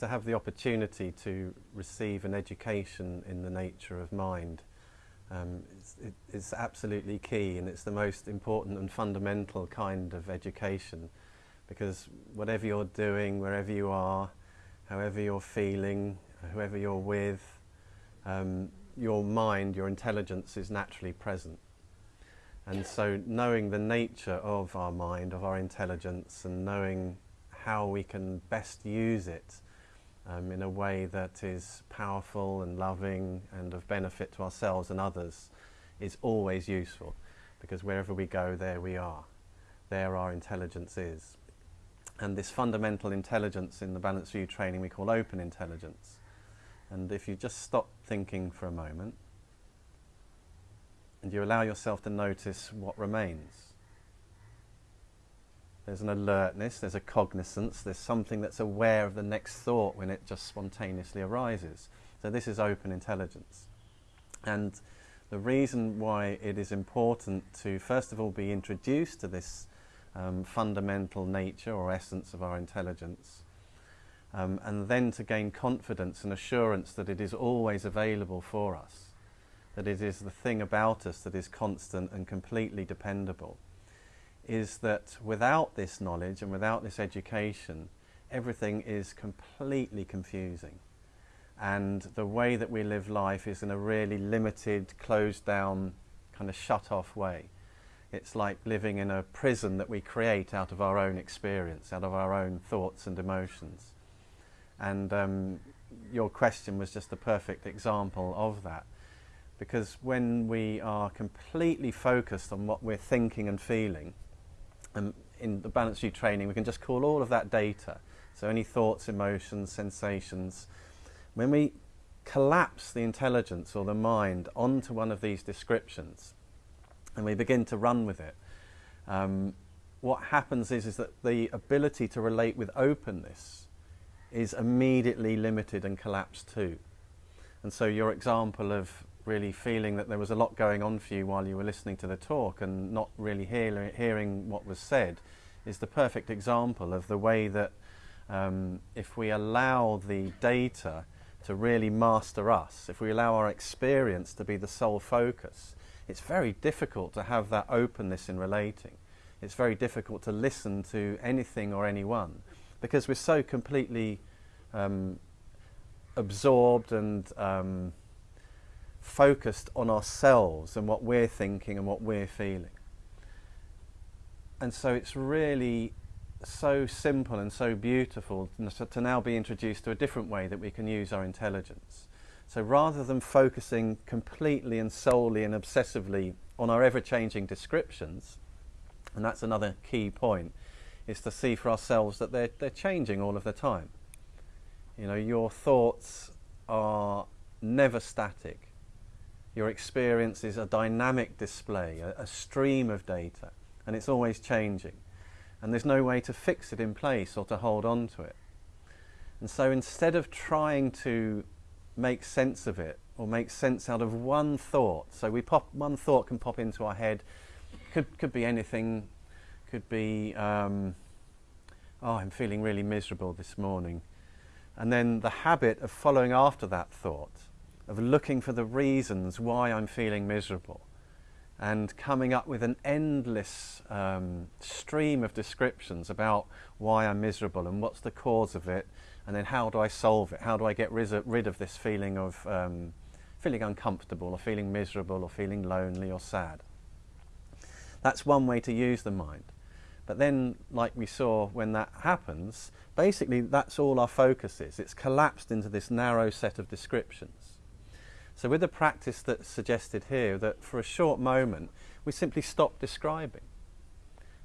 to have the opportunity to receive an education in the nature of mind um, it's, it, it's absolutely key and it's the most important and fundamental kind of education because whatever you're doing, wherever you are, however you're feeling, whoever you're with, um, your mind, your intelligence is naturally present. And so knowing the nature of our mind, of our intelligence, and knowing how we can best use it um, in a way that is powerful and loving and of benefit to ourselves and others is always useful because wherever we go, there we are. There our intelligence is. And this fundamental intelligence in the Balanced View training we call open intelligence. And if you just stop thinking for a moment and you allow yourself to notice what remains, there's an alertness, there's a cognizance, there's something that's aware of the next thought when it just spontaneously arises. So this is open intelligence. And the reason why it is important to first of all be introduced to this um, fundamental nature or essence of our intelligence um, and then to gain confidence and assurance that it is always available for us, that it is the thing about us that is constant and completely dependable is that without this knowledge and without this education, everything is completely confusing. And the way that we live life is in a really limited, closed down, kind of shut off way. It's like living in a prison that we create out of our own experience, out of our own thoughts and emotions. And um, your question was just a perfect example of that. Because when we are completely focused on what we're thinking and feeling, um, in the balance sheet training, we can just call all of that data. So any thoughts, emotions, sensations. When we collapse the intelligence or the mind onto one of these descriptions and we begin to run with it, um, what happens is, is that the ability to relate with openness is immediately limited and collapsed too. And so your example of really feeling that there was a lot going on for you while you were listening to the talk and not really hear, hearing what was said is the perfect example of the way that um, if we allow the data to really master us, if we allow our experience to be the sole focus, it's very difficult to have that openness in relating. It's very difficult to listen to anything or anyone because we're so completely um, absorbed and um, focused on ourselves and what we're thinking and what we're feeling. And so it's really so simple and so beautiful to now be introduced to a different way that we can use our intelligence. So rather than focusing completely and solely and obsessively on our ever-changing descriptions, and that's another key point, is to see for ourselves that they're, they're changing all of the time. You know, your thoughts are never static. Your experience is a dynamic display, a, a stream of data, and it's always changing. And there's no way to fix it in place or to hold on to it. And so instead of trying to make sense of it or make sense out of one thought, so we pop one thought can pop into our head, could could be anything, could be um, oh I'm feeling really miserable this morning, and then the habit of following after that thought of looking for the reasons why I'm feeling miserable and coming up with an endless um, stream of descriptions about why I'm miserable and what's the cause of it and then how do I solve it? How do I get rid of this feeling of um, feeling uncomfortable or feeling miserable or feeling lonely or sad? That's one way to use the mind. But then, like we saw when that happens, basically that's all our focus is. It's collapsed into this narrow set of descriptions. So with the practice that's suggested here, that for a short moment we simply stop describing.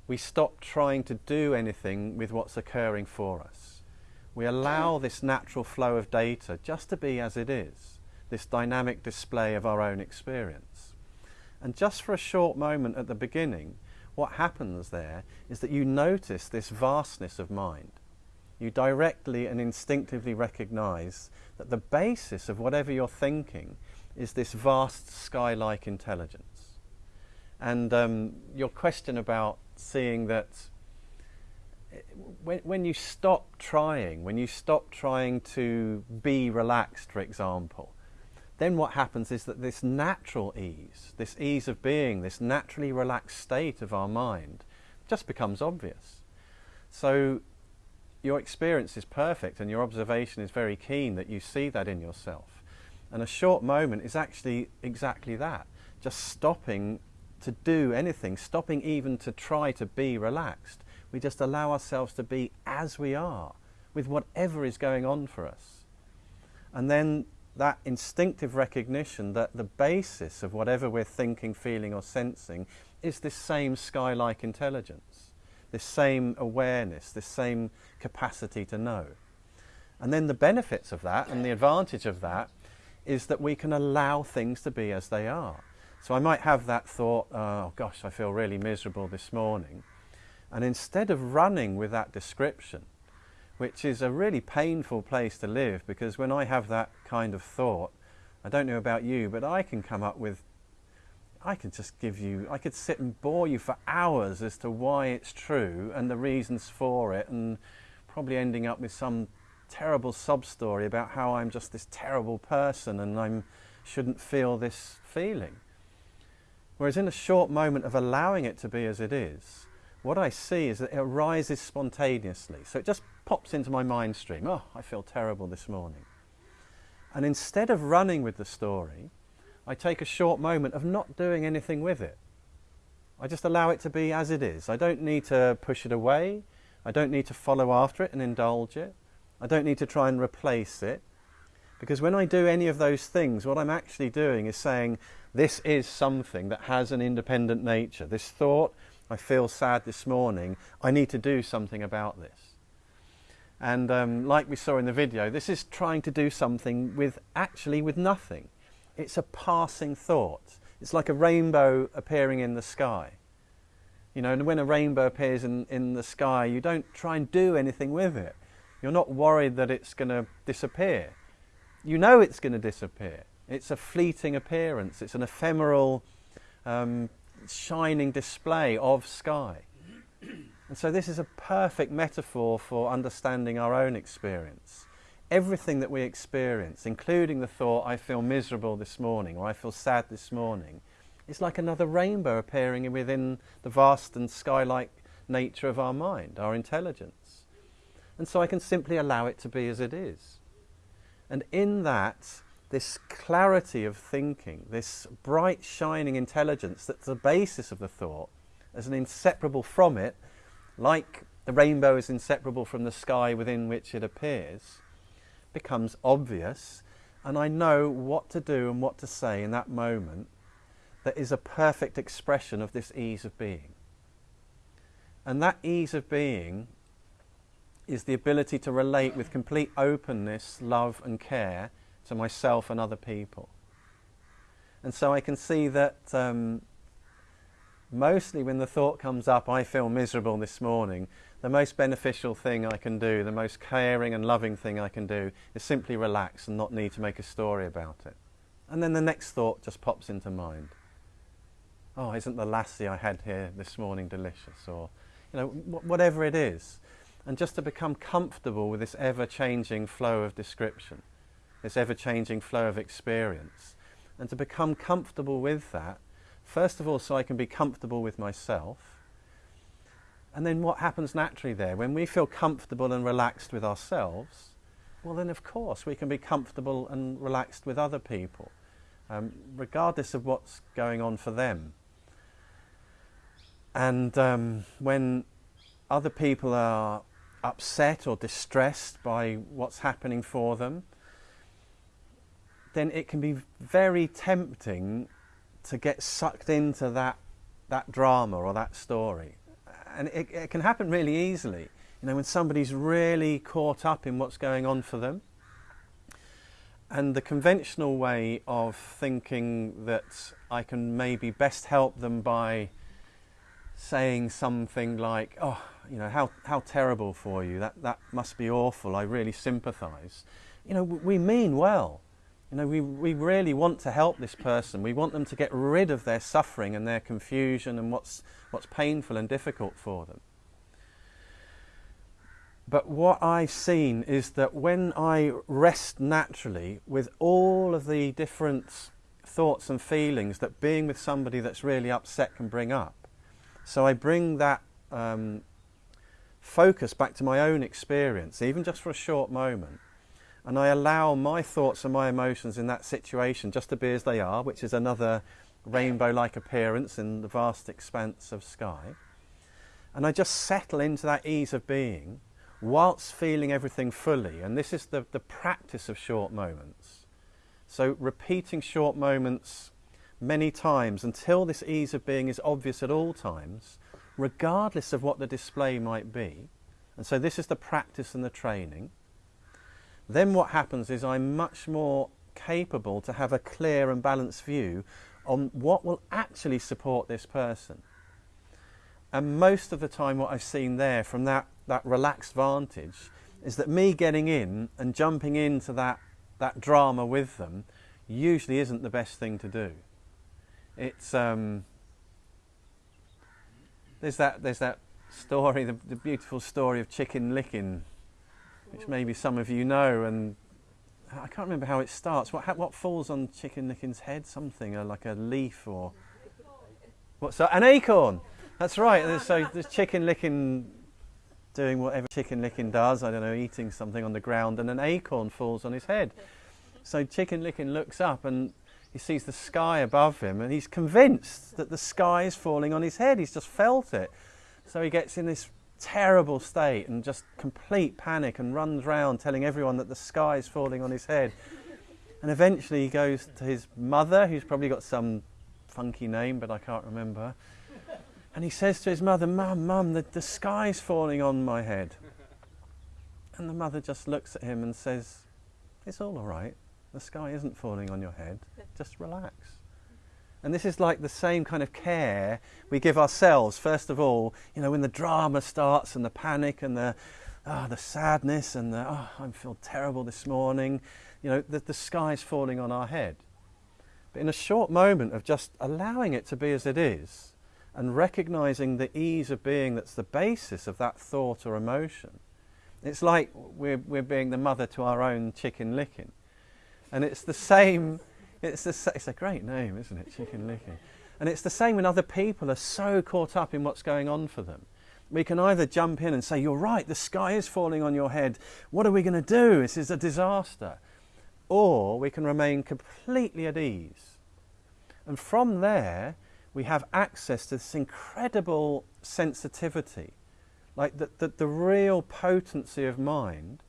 We stop trying to do anything with what's occurring for us. We allow this natural flow of data just to be as it is, this dynamic display of our own experience. And just for a short moment at the beginning, what happens there is that you notice this vastness of mind you directly and instinctively recognize that the basis of whatever you're thinking is this vast sky-like intelligence. And um, your question about seeing that when, when you stop trying, when you stop trying to be relaxed, for example, then what happens is that this natural ease, this ease of being, this naturally relaxed state of our mind, just becomes obvious. So your experience is perfect and your observation is very keen that you see that in yourself. And a short moment is actually exactly that just stopping to do anything, stopping even to try to be relaxed. We just allow ourselves to be as we are with whatever is going on for us. And then that instinctive recognition that the basis of whatever we're thinking, feeling, or sensing is this same sky like intelligence, this same awareness, this same capacity to know. And then the benefits of that and the advantage of that is that we can allow things to be as they are. So I might have that thought, oh gosh, I feel really miserable this morning. And instead of running with that description, which is a really painful place to live because when I have that kind of thought, I don't know about you, but I can come up with, I can just give you, I could sit and bore you for hours as to why it's true and the reasons for it, and probably ending up with some terrible sob story about how I'm just this terrible person and I shouldn't feel this feeling. Whereas in a short moment of allowing it to be as it is, what I see is that it arises spontaneously. So it just pops into my mind stream. Oh, I feel terrible this morning. And instead of running with the story, I take a short moment of not doing anything with it. I just allow it to be as it is. I don't need to push it away. I don't need to follow after it and indulge it. I don't need to try and replace it. Because when I do any of those things, what I'm actually doing is saying, this is something that has an independent nature. This thought, I feel sad this morning, I need to do something about this. And um, like we saw in the video, this is trying to do something with actually with nothing. It's a passing thought. It's like a rainbow appearing in the sky. You know, and when a rainbow appears in, in the sky, you don't try and do anything with it. You're not worried that it's going to disappear. You know it's going to disappear. It's a fleeting appearance. It's an ephemeral um, shining display of sky. And so this is a perfect metaphor for understanding our own experience. Everything that we experience, including the thought, I feel miserable this morning or I feel sad this morning, is like another rainbow appearing within the vast and sky-like nature of our mind, our intelligence. And so I can simply allow it to be as it is. And in that, this clarity of thinking, this bright shining intelligence that's the basis of the thought, as an inseparable from it, like the rainbow is inseparable from the sky within which it appears, becomes obvious, and I know what to do and what to say in that moment that is a perfect expression of this ease of being. And that ease of being is the ability to relate with complete openness, love and care to myself and other people. And so I can see that um, mostly when the thought comes up, I feel miserable this morning, the most beneficial thing I can do, the most caring and loving thing I can do is simply relax and not need to make a story about it. And then the next thought just pops into mind. Oh, isn't the lassi I had here this morning delicious? Or, you know, whatever it is. And just to become comfortable with this ever-changing flow of description this ever-changing flow of experience. And to become comfortable with that, first of all so I can be comfortable with myself, and then what happens naturally there, when we feel comfortable and relaxed with ourselves, well then of course we can be comfortable and relaxed with other people, um, regardless of what's going on for them. And um, when other people are upset or distressed by what's happening for them, then it can be very tempting to get sucked into that, that drama or that story. And it, it can happen really easily. You know, when somebody's really caught up in what's going on for them. And the conventional way of thinking that I can maybe best help them by saying something like, oh, you know, how, how terrible for you, that, that must be awful, I really sympathise. You know, we mean well. You know, we, we really want to help this person. We want them to get rid of their suffering and their confusion and what's, what's painful and difficult for them. but what I've seen is that when I rest naturally with all of the different thoughts and feelings that being with somebody that's really upset can bring up, so I bring that um, focus back to my own experience, even just for a short moment, and I allow my thoughts and my emotions in that situation just to be as they are, which is another rainbow like appearance in the vast expanse of sky. And I just settle into that ease of being whilst feeling everything fully. And this is the, the practice of short moments. So repeating short moments many times until this ease of being is obvious at all times, regardless of what the display might be. And so this is the practice and the training. Then what happens is I'm much more capable to have a clear and balanced view on what will actually support this person. And most of the time what I've seen there from that that relaxed vantage is that me getting in and jumping into that, that drama with them usually isn't the best thing to do. It's um, there's that there's that story, the, the beautiful story of Chicken Licken, which maybe some of you know, and I can't remember how it starts. What what falls on Chicken Licken's head? Something uh, like a leaf or what's that? An acorn. That's right. So the Chicken Licken doing whatever Chicken Licken does, I don't know, eating something on the ground, and an acorn falls on his head. So Chicken Licken looks up and he sees the sky above him, and he's convinced that the sky is falling on his head. He's just felt it. So he gets in this terrible state and just complete panic and runs round telling everyone that the sky is falling on his head. And eventually he goes to his mother, who's probably got some funky name, but I can't remember. And he says to his mother, Mum, Mum, the, the sky's falling on my head. And the mother just looks at him and says, It's all all right. The sky isn't falling on your head. Just relax. And this is like the same kind of care we give ourselves. First of all, you know, when the drama starts and the panic and the, oh, the sadness and the, oh, I feel terrible this morning, you know, the, the sky's falling on our head. But in a short moment of just allowing it to be as it is, and recognizing the ease of being that's the basis of that thought or emotion. It's like we're, we're being the mother to our own chicken licken. And it's the same, it's, the, it's a great name, isn't it? Chicken licken. And it's the same when other people are so caught up in what's going on for them. We can either jump in and say, You're right, the sky is falling on your head. What are we going to do? This is a disaster. Or we can remain completely at ease. And from there, we have access to this incredible sensitivity, like the, the, the real potency of mind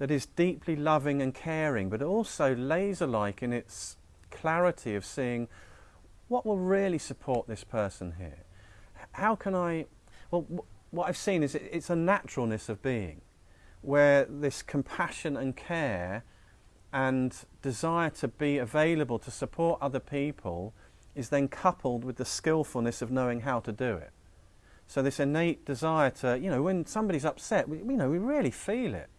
that is deeply loving and caring, but also laser like in its clarity of seeing what will really support this person here. How can I? Well, what I've seen is it's a naturalness of being, where this compassion and care and desire to be available to support other people is then coupled with the skillfulness of knowing how to do it. So this innate desire to, you know, when somebody's upset, we, you know, we really feel it.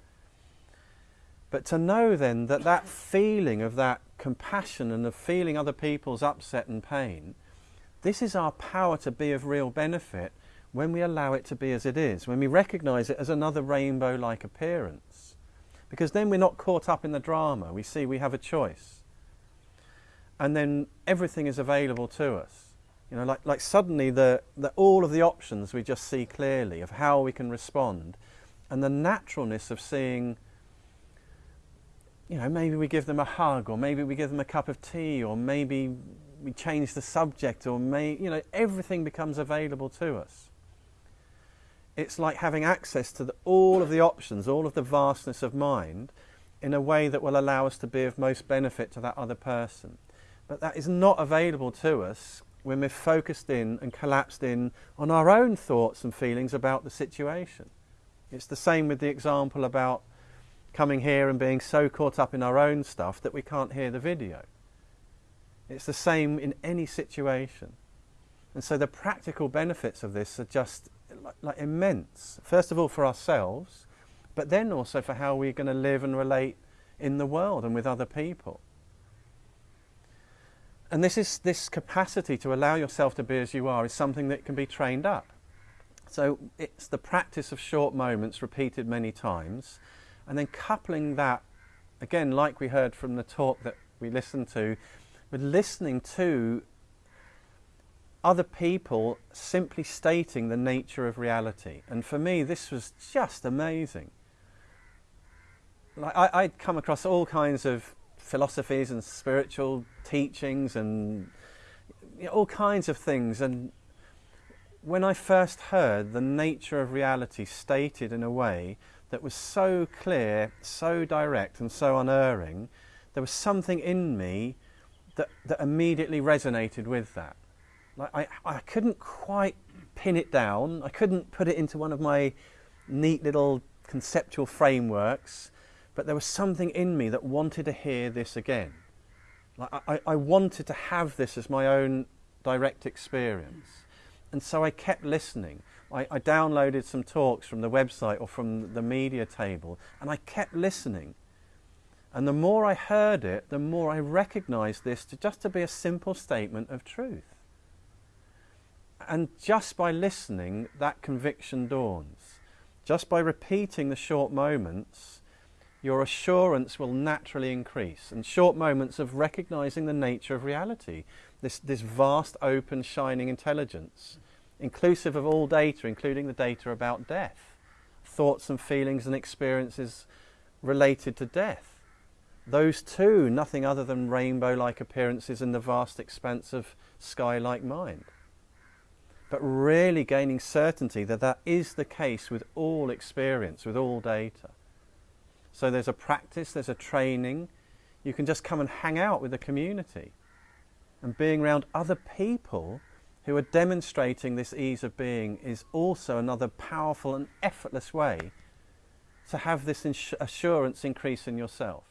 But to know then that that feeling of that compassion and of feeling other people's upset and pain, this is our power to be of real benefit when we allow it to be as it is, when we recognize it as another rainbow like appearance. Because then we're not caught up in the drama. We see we have a choice and then everything is available to us. You know, like, like suddenly the, the, all of the options we just see clearly of how we can respond and the naturalness of seeing, you know, maybe we give them a hug or maybe we give them a cup of tea or maybe we change the subject or may, you know, everything becomes available to us. It's like having access to the, all of the options, all of the vastness of mind in a way that will allow us to be of most benefit to that other person. But that is not available to us when we're focused in and collapsed in on our own thoughts and feelings about the situation. It's the same with the example about coming here and being so caught up in our own stuff that we can't hear the video. It's the same in any situation. And so the practical benefits of this are just like, like immense. First of all, for ourselves, but then also for how we're going to live and relate in the world and with other people. And this is this capacity to allow yourself to be as you are is something that can be trained up. So it's the practice of short moments repeated many times, and then coupling that, again, like we heard from the talk that we listened to, with listening to other people simply stating the nature of reality. And for me, this was just amazing. Like I, I'd come across all kinds of philosophies and spiritual teachings and you know, all kinds of things. And when I first heard the nature of reality stated in a way that was so clear, so direct, and so unerring, there was something in me that, that immediately resonated with that. Like I, I couldn't quite pin it down. I couldn't put it into one of my neat little conceptual frameworks, but there was something in me that wanted to hear this again. Like I, I wanted to have this as my own direct experience. And so I kept listening. I, I downloaded some talks from the website or from the media table, and I kept listening. And the more I heard it, the more I recognized this to just to be a simple statement of truth. And just by listening, that conviction dawns. Just by repeating the short moments, your assurance will naturally increase. And short moments of recognizing the nature of reality, this, this vast, open, shining intelligence, inclusive of all data, including the data about death, thoughts and feelings and experiences related to death. Those too, nothing other than rainbow like appearances in the vast expanse of sky like mind but really gaining certainty that that is the case with all experience, with all data. So there's a practice, there's a training. You can just come and hang out with the community. And being around other people who are demonstrating this ease of being is also another powerful and effortless way to have this assurance increase in yourself.